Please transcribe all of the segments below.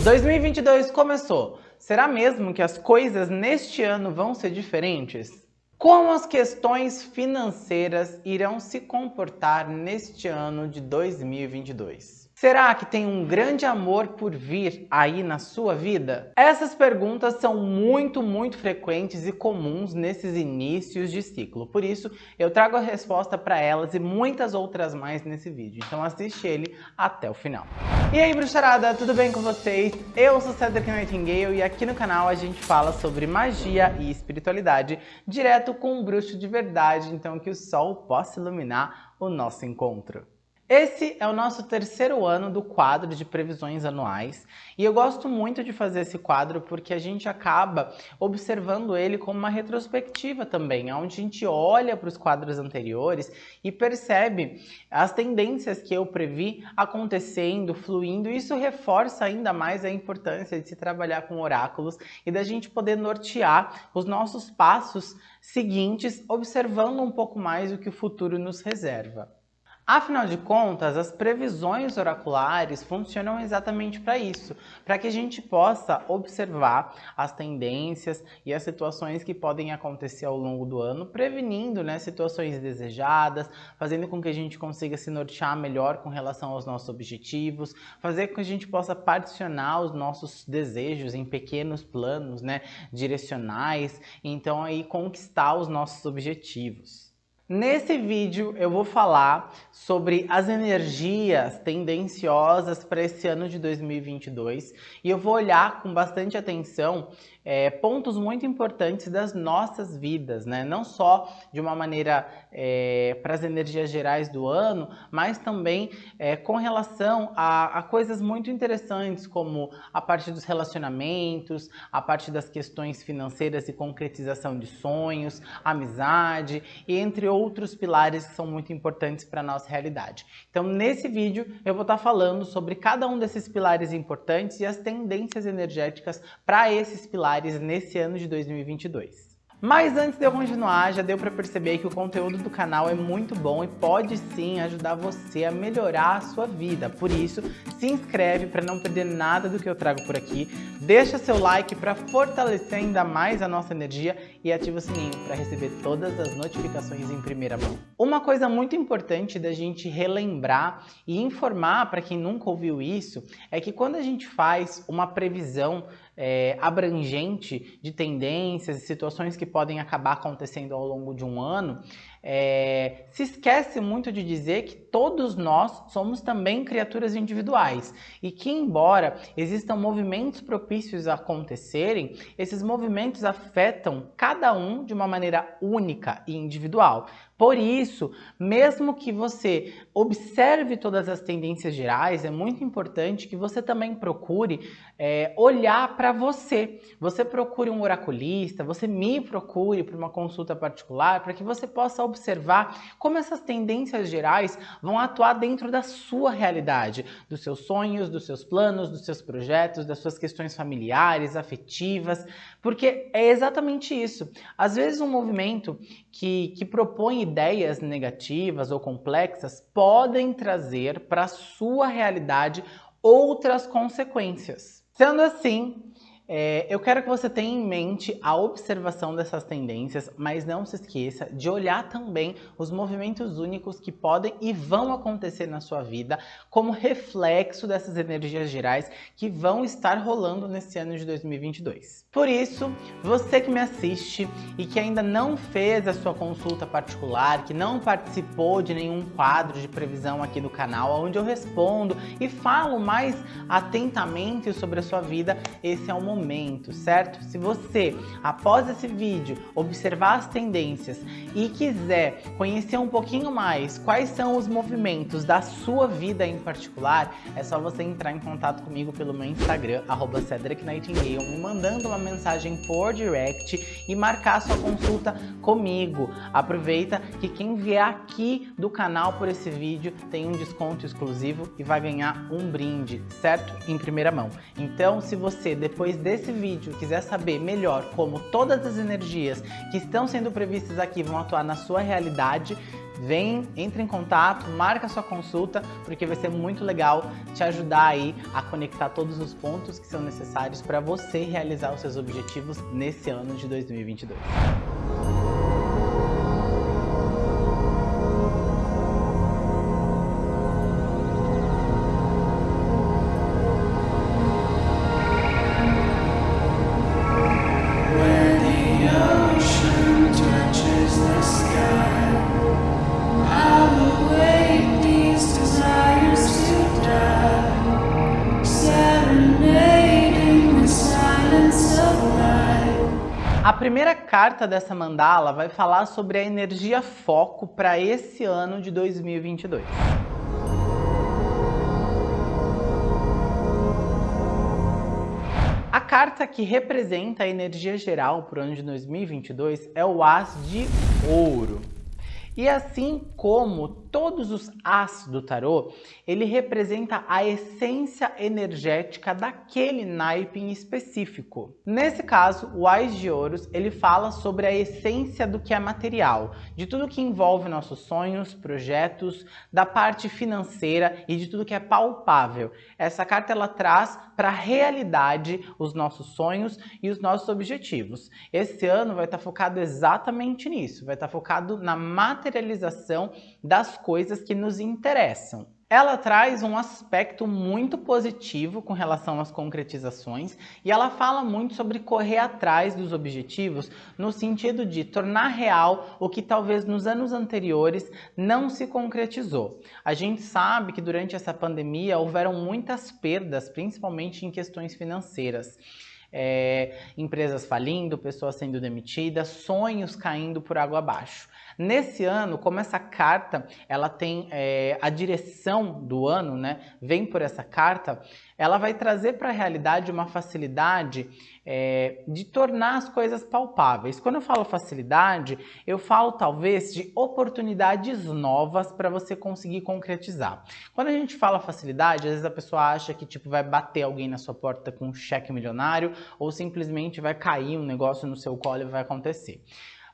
2022 começou. Será mesmo que as coisas neste ano vão ser diferentes? Como as questões financeiras irão se comportar neste ano de 2022? Será que tem um grande amor por vir aí na sua vida? Essas perguntas são muito, muito frequentes e comuns nesses inícios de ciclo. Por isso, eu trago a resposta para elas e muitas outras mais nesse vídeo. Então assiste ele até o final. E aí, bruxarada, tudo bem com vocês? Eu sou Cedric Nightingale e aqui no canal a gente fala sobre magia e espiritualidade direto com um bruxo de verdade, então que o sol possa iluminar o nosso encontro. Esse é o nosso terceiro ano do quadro de previsões anuais e eu gosto muito de fazer esse quadro porque a gente acaba observando ele como uma retrospectiva também, onde a gente olha para os quadros anteriores e percebe as tendências que eu previ acontecendo, fluindo, e isso reforça ainda mais a importância de se trabalhar com oráculos e da gente poder nortear os nossos passos seguintes, observando um pouco mais o que o futuro nos reserva. Afinal de contas, as previsões oraculares funcionam exatamente para isso, para que a gente possa observar as tendências e as situações que podem acontecer ao longo do ano, prevenindo né, situações desejadas, fazendo com que a gente consiga se nortear melhor com relação aos nossos objetivos, fazer com que a gente possa particionar os nossos desejos em pequenos planos né, direcionais, então aí conquistar os nossos objetivos. Nesse vídeo eu vou falar sobre as energias tendenciosas para esse ano de 2022 e eu vou olhar com bastante atenção é, pontos muito importantes das nossas vidas, né? não só de uma maneira é, para as energias gerais do ano, mas também é, com relação a, a, coisas muito interessantes, como a parte dos relacionamentos, a parte das questões financeiras e concretização de sonhos, amizade, e entre outros pilares que são muito importantes para a nossa realidade. Então, nesse vídeo, eu vou estar falando sobre cada um desses pilares importantes e as tendências energéticas para esses pilares nesse ano de 2022. Mas antes de eu continuar, já deu para perceber que o conteúdo do canal é muito bom e pode sim ajudar você a melhorar a sua vida. Por isso, se inscreve para não perder nada do que eu trago por aqui, deixa seu like para fortalecer ainda mais a nossa energia e ativa o sininho para receber todas as notificações em primeira mão. Uma coisa muito importante da gente relembrar e informar para quem nunca ouviu isso é que quando a gente faz uma previsão é, abrangente de tendências e situações que podem acabar acontecendo ao longo de um ano, é, se esquece muito de dizer que todos nós somos também criaturas individuais e que, embora existam movimentos propícios a acontecerem, esses movimentos afetam cada um de uma maneira única e individual. Por isso, mesmo que você observe todas as tendências gerais, é muito importante que você também procure é, olhar para você. Você procure um oraculista, você me procure para uma consulta particular, para que você possa observar como essas tendências gerais vão atuar dentro da sua realidade, dos seus sonhos, dos seus planos, dos seus projetos, das suas questões familiares, afetivas, porque é exatamente isso. Às vezes um movimento que, que propõe ideias negativas ou complexas podem trazer para a sua realidade outras consequências. Sendo assim, é, eu quero que você tenha em mente a observação dessas tendências, mas não se esqueça de olhar também os movimentos únicos que podem e vão acontecer na sua vida como reflexo dessas energias gerais que vão estar rolando nesse ano de 2022. Por isso, você que me assiste e que ainda não fez a sua consulta particular, que não participou de nenhum quadro de previsão aqui no canal, onde eu respondo e falo mais atentamente sobre a sua vida, esse é o momento momento, certo? Se você, após esse vídeo, observar as tendências e quiser conhecer um pouquinho mais quais são os movimentos da sua vida em particular, é só você entrar em contato comigo pelo meu Instagram, arroba Nightingale, me mandando uma mensagem por direct e marcar sua consulta comigo. Aproveita que quem vier aqui do canal por esse vídeo tem um desconto exclusivo e vai ganhar um brinde, certo? Em primeira mão. Então, se você, depois de desse vídeo quiser saber melhor como todas as energias que estão sendo previstas aqui vão atuar na sua realidade, vem, entre em contato, marca sua consulta, porque vai ser muito legal te ajudar aí a conectar todos os pontos que são necessários para você realizar os seus objetivos nesse ano de 2022. Carta dessa mandala vai falar sobre a energia foco para esse ano de 2022. A carta que representa a energia geral para o ano de 2022 é o As de Ouro. E assim como todos os as do tarô, ele representa a essência energética daquele naipe em específico. Nesse caso, o Ás de Ouros, ele fala sobre a essência do que é material, de tudo que envolve nossos sonhos, projetos, da parte financeira e de tudo que é palpável. Essa carta ela traz para a realidade os nossos sonhos e os nossos objetivos. Esse ano vai estar focado exatamente nisso, vai estar focado na materialização das coisas que nos interessam. Ela traz um aspecto muito positivo com relação às concretizações e ela fala muito sobre correr atrás dos objetivos no sentido de tornar real o que talvez nos anos anteriores não se concretizou. A gente sabe que durante essa pandemia houveram muitas perdas, principalmente em questões financeiras. É, empresas falindo, pessoas sendo demitidas, sonhos caindo por água abaixo. Nesse ano, como essa carta ela tem é, a direção do ano, né, vem por essa carta, ela vai trazer para a realidade uma facilidade é, de tornar as coisas palpáveis. Quando eu falo facilidade, eu falo talvez de oportunidades novas para você conseguir concretizar. Quando a gente fala facilidade, às vezes a pessoa acha que tipo vai bater alguém na sua porta com um cheque milionário ou simplesmente vai cair um negócio no seu colo e vai acontecer.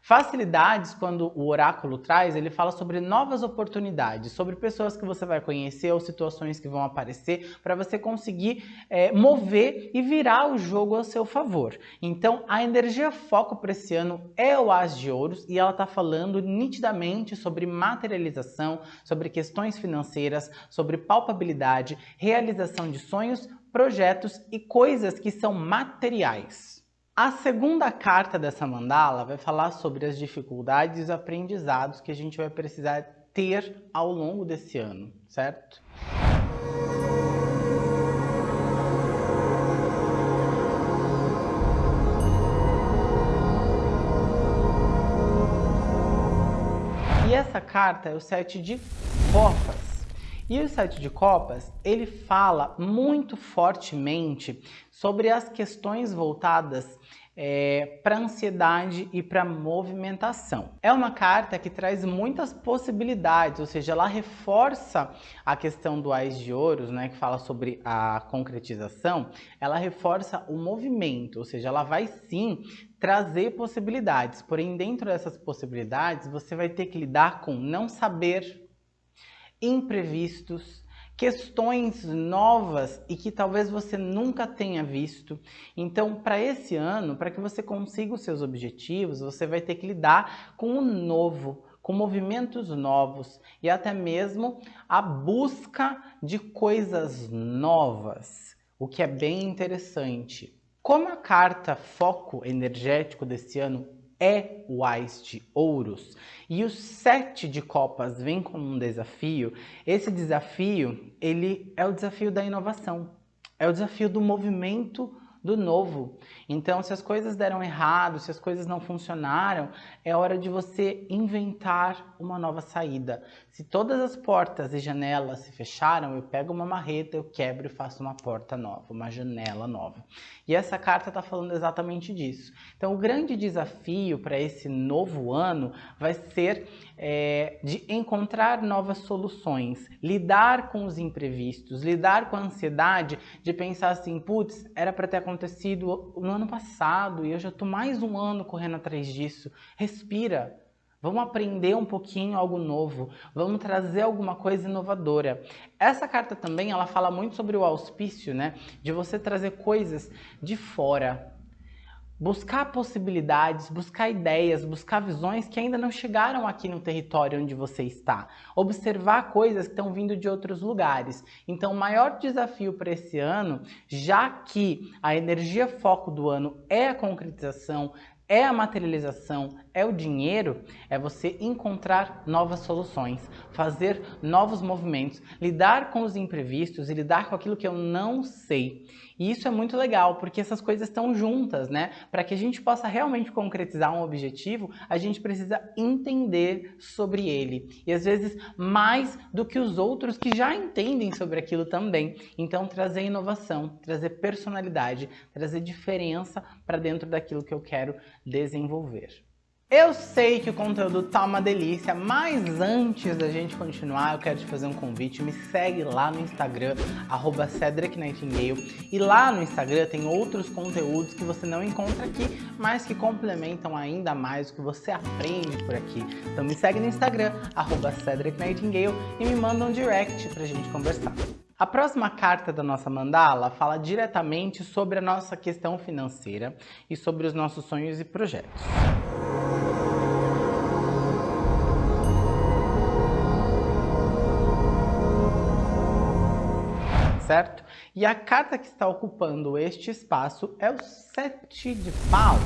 Facilidades, quando o oráculo traz, ele fala sobre novas oportunidades, sobre pessoas que você vai conhecer ou situações que vão aparecer para você conseguir é, mover e virar o jogo ao seu favor. Então, a energia foco para esse ano é o As de Ouros e ela está falando nitidamente sobre materialização, sobre questões financeiras, sobre palpabilidade, realização de sonhos, projetos e coisas que são materiais. A segunda carta dessa mandala vai falar sobre as dificuldades e os aprendizados que a gente vai precisar ter ao longo desse ano, certo? E essa carta é o sete de copas. E o sete de copas, ele fala muito fortemente sobre as questões voltadas é, para ansiedade e para movimentação. É uma carta que traz muitas possibilidades, ou seja, ela reforça a questão do Ais de Ouros, né, que fala sobre a concretização, ela reforça o movimento, ou seja, ela vai sim trazer possibilidades, porém dentro dessas possibilidades você vai ter que lidar com não saber imprevistos, questões novas e que talvez você nunca tenha visto. Então, para esse ano, para que você consiga os seus objetivos, você vai ter que lidar com o novo, com movimentos novos e até mesmo a busca de coisas novas, o que é bem interessante. Como a carta foco energético desse ano é o Ás de Ouros. E o Sete de Copas vem como um desafio, esse desafio ele é o desafio da inovação, é o desafio do movimento do novo. Então, se as coisas deram errado, se as coisas não funcionaram, é hora de você inventar uma nova saída. Se todas as portas e janelas se fecharam, eu pego uma marreta, eu quebro e faço uma porta nova, uma janela nova. E essa carta está falando exatamente disso. Então, o grande desafio para esse novo ano vai ser é, de encontrar novas soluções, lidar com os imprevistos, lidar com a ansiedade de pensar assim, putz, era para ter acontecido no ano passado e eu já estou mais um ano correndo atrás disso. Respira, Vamos aprender um pouquinho algo novo, vamos trazer alguma coisa inovadora. Essa carta também, ela fala muito sobre o auspício, né? De você trazer coisas de fora, buscar possibilidades, buscar ideias, buscar visões que ainda não chegaram aqui no território onde você está. Observar coisas que estão vindo de outros lugares. Então, o maior desafio para esse ano, já que a energia foco do ano é a concretização, é a materialização, é o dinheiro, é você encontrar novas soluções, fazer novos movimentos, lidar com os imprevistos e lidar com aquilo que eu não sei. E isso é muito legal, porque essas coisas estão juntas, né? Para que a gente possa realmente concretizar um objetivo, a gente precisa entender sobre ele. E às vezes mais do que os outros que já entendem sobre aquilo também. Então trazer inovação, trazer personalidade, trazer diferença para dentro daquilo que eu quero desenvolver. Eu sei que o conteúdo tá uma delícia, mas antes da gente continuar, eu quero te fazer um convite. Me segue lá no Instagram, arroba. E lá no Instagram tem outros conteúdos que você não encontra aqui, mas que complementam ainda mais o que você aprende por aqui. Então me segue no Instagram, arroba e me manda um direct pra gente conversar. A próxima carta da nossa mandala fala diretamente sobre a nossa questão financeira e sobre os nossos sonhos e projetos. certo? E a carta que está ocupando este espaço é o Sete de Paus.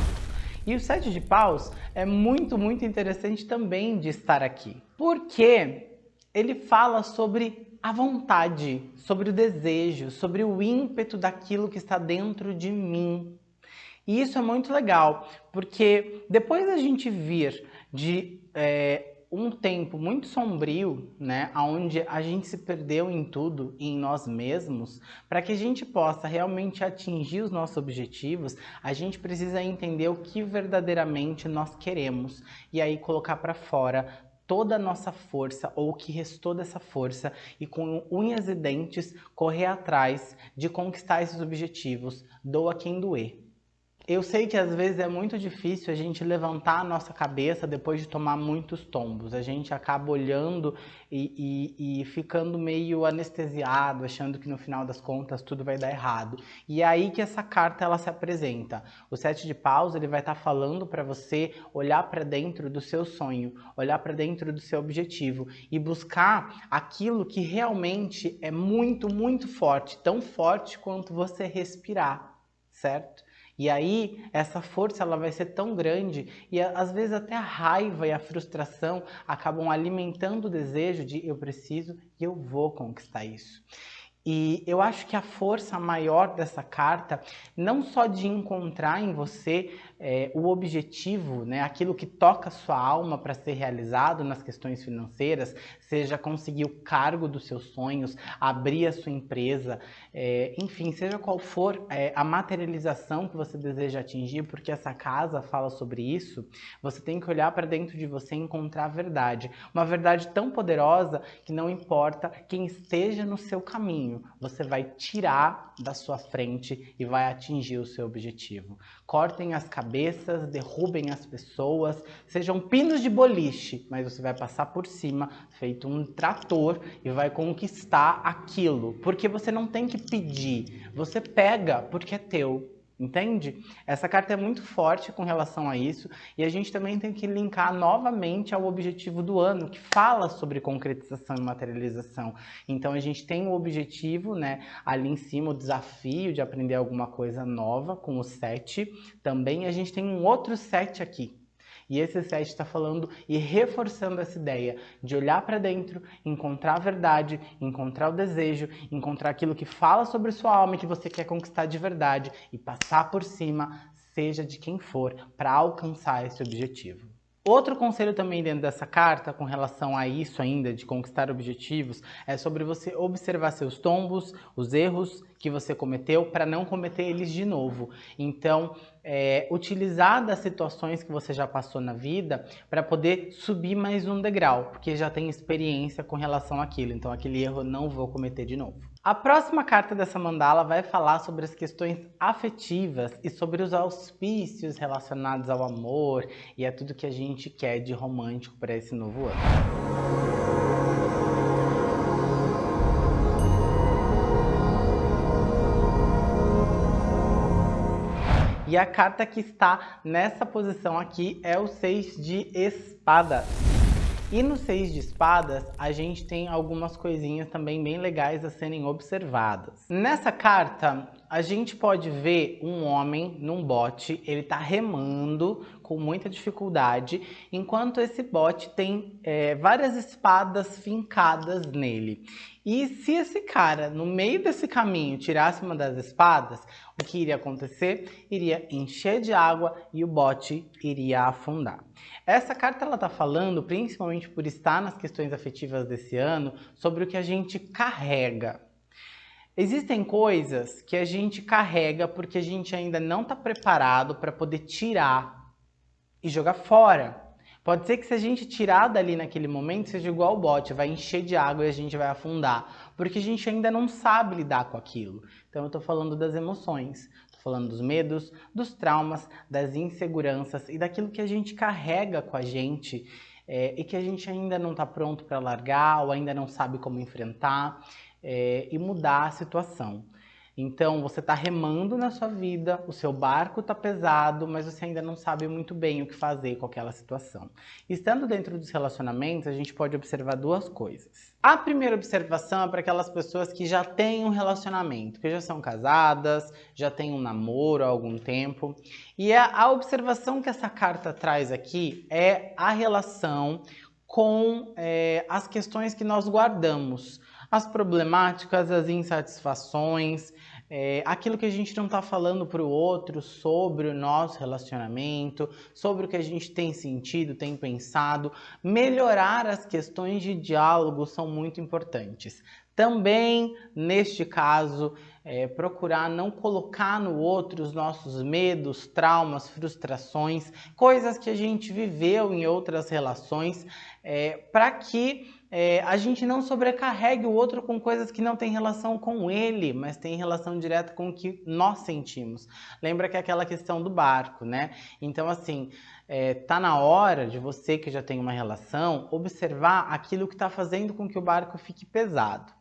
E o Sete de Paus é muito, muito interessante também de estar aqui. Porque ele fala sobre a vontade, sobre o desejo, sobre o ímpeto daquilo que está dentro de mim. E isso é muito legal, porque depois da gente vir de é, um tempo muito sombrio, né, onde a gente se perdeu em tudo e em nós mesmos, para que a gente possa realmente atingir os nossos objetivos, a gente precisa entender o que verdadeiramente nós queremos e aí colocar para fora toda a nossa força ou o que restou dessa força e com unhas e dentes correr atrás de conquistar esses objetivos, doa quem doer. Eu sei que às vezes é muito difícil a gente levantar a nossa cabeça depois de tomar muitos tombos. A gente acaba olhando e, e, e, ficando meio anestesiado, achando que no final das contas tudo vai dar errado. E é aí que essa carta ela se apresenta. O sete de paus ele vai estar tá falando para você olhar para dentro do seu sonho, olhar para dentro do seu objetivo e buscar aquilo que realmente é muito, muito forte, tão forte quanto você respirar, certo? E aí, essa força ela vai ser tão grande e às vezes até a raiva e a frustração acabam alimentando o desejo de eu preciso e eu vou conquistar isso. E eu acho que a força maior dessa carta, não só de encontrar em você é, o objetivo, né, aquilo que toca sua alma para ser realizado nas questões financeiras, seja conseguir o cargo dos seus sonhos, abrir a sua empresa, é, enfim, seja qual for é, a materialização que você deseja atingir, porque essa casa fala sobre isso, você tem que olhar para dentro de você e encontrar a verdade. Uma verdade tão poderosa que não importa quem esteja no seu caminho, você vai tirar da sua frente e vai atingir o seu objetivo. Cortem as cabeças derrubem as pessoas, sejam pinos de boliche, mas você vai passar por cima, feito um trator, e vai conquistar aquilo. Porque você não tem que pedir, você pega porque é teu. Entende? Essa carta é muito forte com relação a isso e a gente também tem que linkar novamente ao objetivo do ano, que fala sobre concretização e materialização. Então a gente tem o objetivo, né, ali em cima, o desafio de aprender alguma coisa nova com o 7. Também a gente tem um outro 7 aqui, e esse set está falando e reforçando essa ideia de olhar para dentro, encontrar a verdade, encontrar o desejo, encontrar aquilo que fala sobre sua alma e que você quer conquistar de verdade e passar por cima, seja de quem for, para alcançar esse objetivo. Outro conselho também dentro dessa carta, com relação a isso ainda, de conquistar objetivos, é sobre você observar seus tombos, os erros que você cometeu, para não cometer eles de novo. Então, é, utilizar das situações que você já passou na vida para poder subir mais um degrau, porque já tem experiência com relação àquilo. Então, aquele erro não vou cometer de novo. A próxima carta dessa mandala vai falar sobre as questões afetivas e sobre os auspícios relacionados ao amor e a tudo que a gente quer de romântico para esse novo ano. E a carta que está nessa posição aqui é o Seis de Espadas. E no Seis de Espadas, a gente tem algumas coisinhas também bem legais a serem observadas. Nessa carta, a gente pode ver um homem num bote, ele está remando com muita dificuldade, enquanto esse bote tem é, várias espadas fincadas nele. E se esse cara, no meio desse caminho, tirasse uma das espadas, o que iria acontecer? Iria encher de água e o bote iria afundar. Essa carta ela está falando, principalmente por estar nas questões afetivas desse ano, sobre o que a gente carrega. Existem coisas que a gente carrega porque a gente ainda não está preparado para poder tirar e jogar fora. Pode ser que se a gente tirar dali naquele momento, seja igual o bote, vai encher de água e a gente vai afundar, porque a gente ainda não sabe lidar com aquilo. Então eu estou falando das emoções, estou falando dos medos, dos traumas, das inseguranças e daquilo que a gente carrega com a gente é, e que a gente ainda não está pronto para largar ou ainda não sabe como enfrentar é, e mudar a situação. Então você está remando na sua vida, o seu barco está pesado, mas você ainda não sabe muito bem o que fazer com aquela situação. Estando dentro dos relacionamentos, a gente pode observar duas coisas. A primeira observação é para aquelas pessoas que já têm um relacionamento, que já são casadas, já têm um namoro há algum tempo. E a, a observação que essa carta traz aqui é a relação com é, as questões que nós guardamos as problemáticas, as insatisfações, é, aquilo que a gente não está falando para o outro sobre o nosso relacionamento, sobre o que a gente tem sentido, tem pensado. Melhorar as questões de diálogo são muito importantes. Também, neste caso, é, procurar não colocar no outro os nossos medos, traumas, frustrações, coisas que a gente viveu em outras relações, é, para que é, a gente não sobrecarregue o outro com coisas que não têm relação com ele, mas tem relação direta com o que nós sentimos. Lembra que é aquela questão do barco, né? Então, assim, é, tá na hora de você que já tem uma relação observar aquilo que está fazendo com que o barco fique pesado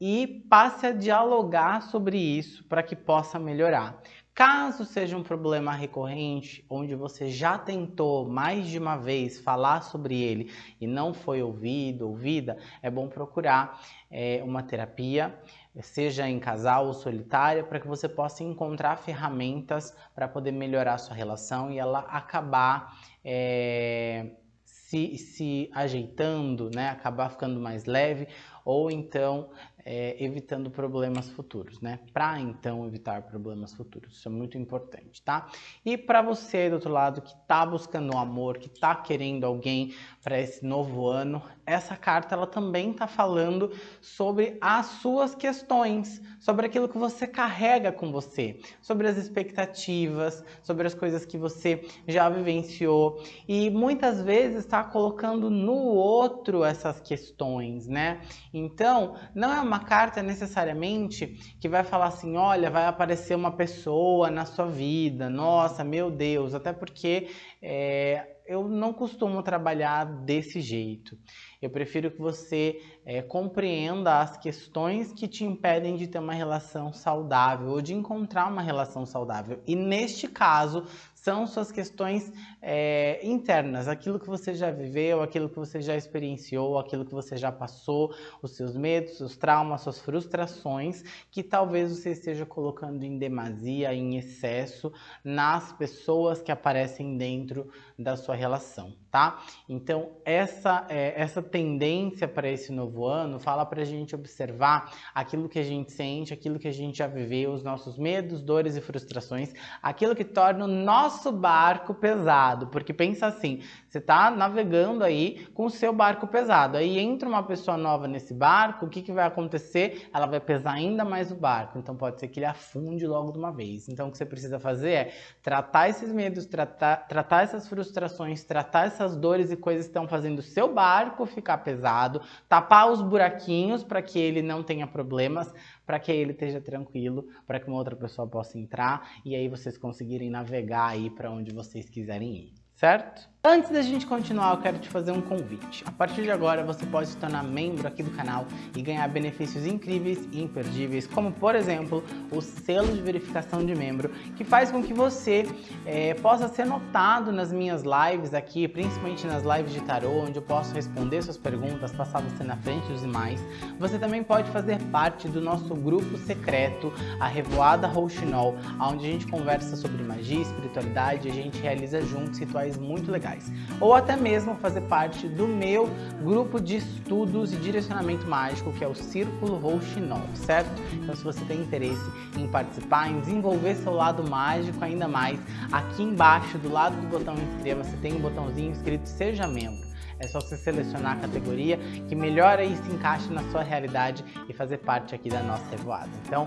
e passe a dialogar sobre isso para que possa melhorar. Caso seja um problema recorrente, onde você já tentou mais de uma vez falar sobre ele e não foi ouvido, ouvida, é bom procurar é, uma terapia, seja em casal ou solitária, para que você possa encontrar ferramentas para poder melhorar a sua relação e ela acabar é, se, se ajeitando, né? acabar ficando mais leve, ou então é, evitando problemas futuros, né? Para então evitar problemas futuros, isso é muito importante, tá? E para você do outro lado que está buscando amor, que está querendo alguém para esse novo ano, essa carta ela também está falando sobre as suas questões, sobre aquilo que você carrega com você, sobre as expectativas, sobre as coisas que você já vivenciou. E muitas vezes está colocando no outro essas questões, né? Então, não é uma carta necessariamente que vai falar assim, olha, vai aparecer uma pessoa na sua vida, nossa, meu Deus, até porque é, eu não costumo trabalhar desse jeito. Eu prefiro que você é, compreenda as questões que te impedem de ter uma relação saudável ou de encontrar uma relação saudável. E neste caso, são suas questões é, internas, aquilo que você já viveu, aquilo que você já experienciou, aquilo que você já passou, os seus medos, seus traumas, suas frustrações, que talvez você esteja colocando em demasia, em excesso, nas pessoas que aparecem dentro da sua relação, tá? Então, essa, é, essa tendência para esse novo ano fala para a gente observar aquilo que a gente sente, aquilo que a gente já viveu, os nossos medos, dores e frustrações, aquilo que torna o nosso barco pesado, porque pensa assim, Você está navegando aí com o seu barco pesado. Aí entra uma pessoa nova nesse barco, o que, que vai acontecer? Ela vai pesar ainda mais o barco. Então pode ser que ele afunde logo de uma vez. Então o que você precisa fazer é tratar esses medos, tratar, tratar essas frustrações, tratar essas dores e coisas que estão fazendo o seu barco ficar pesado, tapar os buraquinhos para que ele não tenha problemas, para que ele esteja tranquilo, para que uma outra pessoa possa entrar e aí vocês conseguirem navegar aí para onde vocês quiserem ir, certo? Antes da gente continuar, eu quero te fazer um convite. A partir de agora, você pode se tornar membro aqui do canal e ganhar benefícios incríveis e imperdíveis, como, por exemplo, o selo de verificação de membro, que faz com que você é, possa ser notado nas minhas lives aqui, principalmente nas lives de tarô, onde eu posso responder suas perguntas, passar você na frente dos demais. Você também pode fazer parte do nosso grupo secreto, a Revoada Rouxinol, onde a gente conversa sobre magia, espiritualidade a gente realiza juntos rituais muito legais legais. Ou até mesmo fazer parte do meu grupo de estudos e direcionamento mágico, que é o Círculo Rouxinol, certo? Então se você tem interesse em participar, em desenvolver seu lado mágico ainda mais, aqui embaixo, do lado do botão inscreva-se, tem um botãozinho escrito Seja Membro. É só você selecionar a categoria que melhor aí se encaixe na sua realidade e fazer parte aqui da nossa revoada. Então,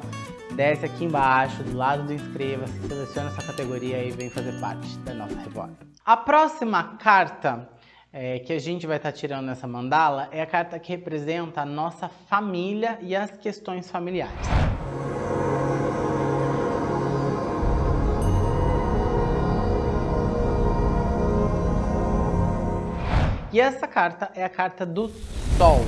desce aqui embaixo, do lado do inscreva-se, seleciona essa categoria e vem fazer parte da nossa revoada. A próxima carta é, que a gente vai estar tá tirando nessa mandala é a carta que representa a nossa família e as questões familiares. E essa carta é a carta do Sol.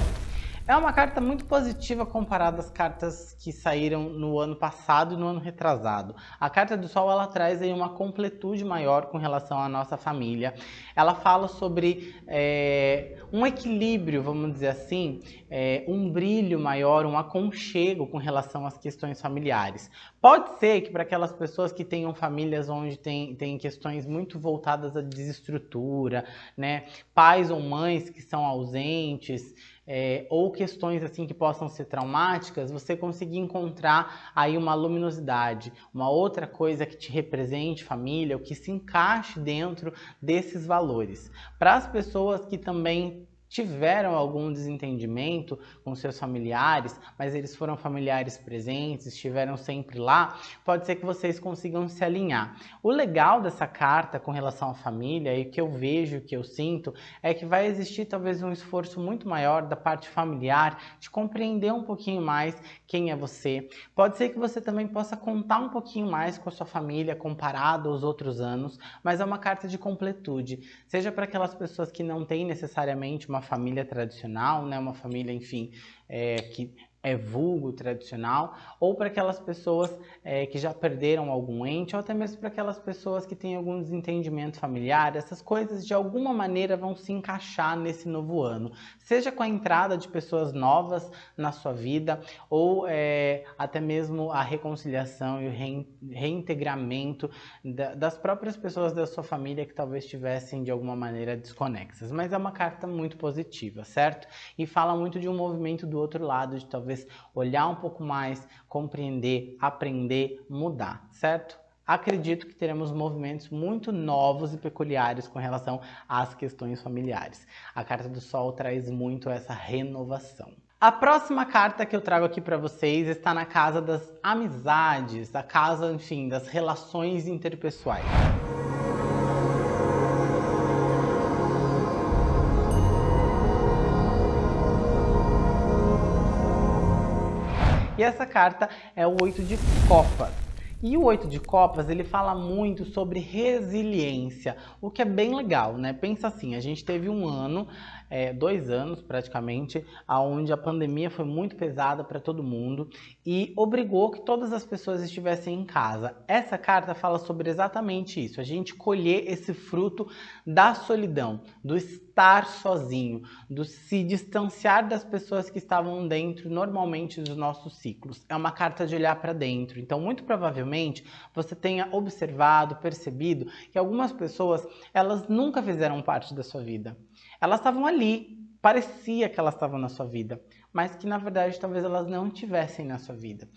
É uma carta muito positiva comparada às cartas que saíram no ano passado e no ano retrasado. A carta do Sol ela traz aí uma completude maior com relação à nossa família. Ela fala sobre é, um equilíbrio, vamos dizer assim, é, um brilho maior, um aconchego com relação às questões familiares. Pode ser que para aquelas pessoas que tenham famílias onde tem, tem questões muito voltadas à desestrutura, né? pais ou mães que são ausentes, é, ou questões assim que possam ser traumáticas, você conseguir encontrar aí uma luminosidade, uma outra coisa que te represente família, o que se encaixe dentro desses valores. Para as pessoas que também tiveram algum desentendimento com seus familiares, mas eles foram familiares presentes, estiveram sempre lá, pode ser que vocês consigam se alinhar. O legal dessa carta com relação à família e que eu vejo, que eu sinto, é que vai existir talvez um esforço muito maior da parte familiar de compreender um pouquinho mais quem é você. Pode ser que você também possa contar um pouquinho mais com a sua família comparado aos outros anos, mas é uma carta de completude, seja para aquelas pessoas que não têm necessariamente uma família tradicional, né? uma família, enfim, é, que é vulgo tradicional, ou para aquelas pessoas é, que já perderam algum ente, ou até mesmo para aquelas pessoas que têm algum desentendimento familiar, essas coisas de alguma maneira vão se encaixar nesse novo ano, seja com a entrada de pessoas novas na sua vida, ou é, até mesmo a reconciliação e o reintegramento da, das próprias pessoas da sua família que talvez estivessem de alguma maneira desconexas. Mas é uma carta muito positiva, certo? E fala muito de um movimento do outro lado, de talvez olhar um pouco mais, compreender, aprender, mudar, certo? Acredito que teremos movimentos muito novos e peculiares com relação às questões familiares. A carta do Sol traz muito essa renovação. A próxima carta que eu trago aqui para vocês está na casa das amizades, a casa, enfim, das relações interpessoais. E essa carta é o oito de copas. E o oito de copas, ele fala muito sobre resiliência, o que é bem legal, né? Pensa assim, a gente teve um ano é, dois anos praticamente, onde a pandemia foi muito pesada para todo mundo e obrigou que todas as pessoas estivessem em casa. Essa carta fala sobre exatamente isso, a gente colher esse fruto da solidão, do estar sozinho, do se distanciar das pessoas que estavam dentro normalmente dos nossos ciclos. É uma carta de olhar para dentro, então muito provavelmente você tenha observado, percebido que algumas pessoas, elas nunca fizeram parte da sua vida. Elas estavam ali, parecia que elas estavam na sua vida, mas que na verdade talvez elas não estivessem na sua vida.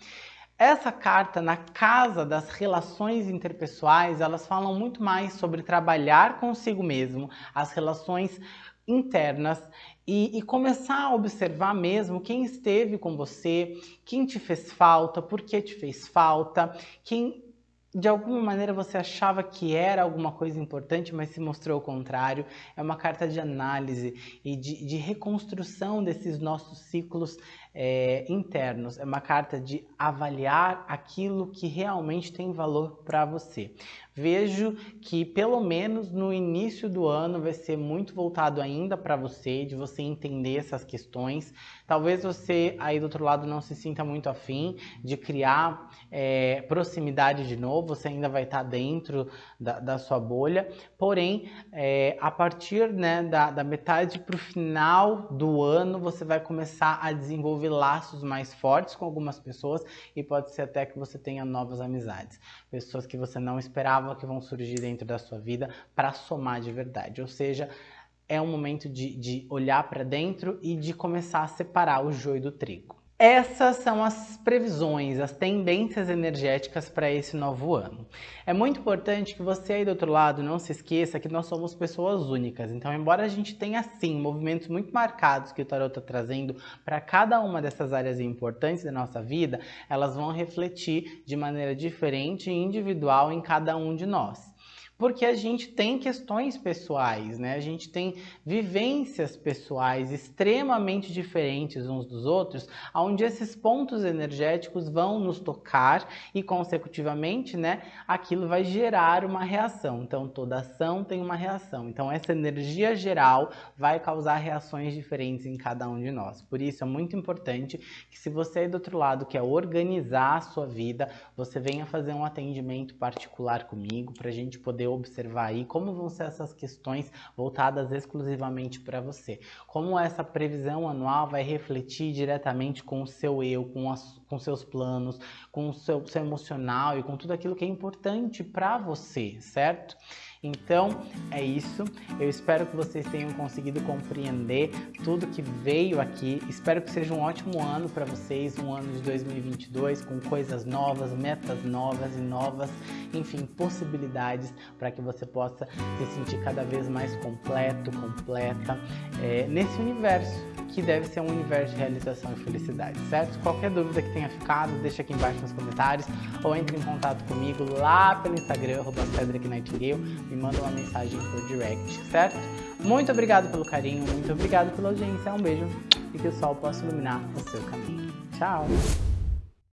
Essa carta na casa das relações interpessoais, elas falam muito mais sobre trabalhar consigo mesmo, as relações internas e, e, começar a observar mesmo quem esteve com você, quem te fez falta, por que te fez falta, quem de alguma maneira você achava que era alguma coisa importante, mas se mostrou o contrário. É uma carta de análise e de, de reconstrução desses nossos ciclos é, internos. É uma carta de avaliar aquilo que realmente tem valor para você. Vejo que pelo menos no início do ano vai ser muito voltado ainda para você, de você entender essas questões. Talvez você aí do outro lado não se sinta muito afim de criar é, proximidade de novo, você ainda vai estar tá dentro da, da, sua bolha. Porém, é, a partir né, da, da metade para o final do ano, você vai começar a desenvolver desenvolver laços mais fortes com algumas pessoas e pode ser até que você tenha novas amizades. Pessoas que você não esperava que vão surgir dentro da sua vida para somar de verdade. Ou seja, é um momento de, de olhar para dentro e de começar a separar o joio do trigo. Essas são as previsões, as tendências energéticas para esse novo ano. É muito importante que você aí do outro lado não se esqueça que nós somos pessoas únicas. Então, embora a gente tenha sim movimentos muito marcados que o tarot está trazendo para cada uma dessas áreas importantes da nossa vida, elas vão refletir de maneira diferente e individual em cada um de nós porque a gente tem questões pessoais, né? A gente tem vivências pessoais extremamente diferentes uns dos outros, onde esses pontos energéticos vão nos tocar e, consecutivamente, né, aquilo vai gerar uma reação. Então, toda ação tem uma reação. Então, essa energia geral vai causar reações diferentes em cada um de nós. Por isso, é muito importante que, se você do outro lado quer organizar a sua vida, você venha fazer um atendimento particular comigo para a gente poder observar aí como vão ser essas questões voltadas exclusivamente para você. Como essa previsão anual vai refletir diretamente com o seu eu, com, as, com seus planos, com o seu, seu emocional e com tudo aquilo que é importante para você, certo? Então é isso. Eu espero que vocês tenham conseguido compreender tudo que veio aqui. Espero que seja um ótimo ano para vocês, um ano de 2022 com coisas novas, metas novas e novas, enfim, possibilidades para que você possa se sentir cada vez mais completo, completa é, nesse universo que deve ser um universo de realização e felicidade, certo? Qualquer dúvida que tenha ficado, deixa aqui embaixo nos comentários ou entre em contato comigo lá pelo Instagram, arroba me manda uma mensagem por direct, certo? Muito obrigado pelo carinho, muito obrigado pela audiência, um beijo e que o sol possa iluminar o seu caminho. Tchau!